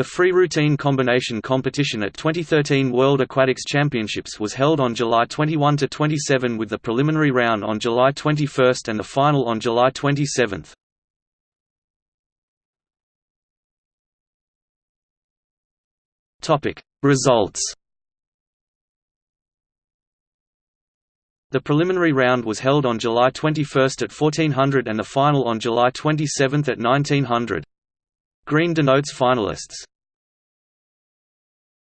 The free routine combination competition at 2013 World Aquatics Championships was held on July 21–27 with the preliminary round on July 21 and the final on July 27. Results The preliminary round was held on July 21 at 1400 and the final on July 27 at 1900. Green denotes finalists.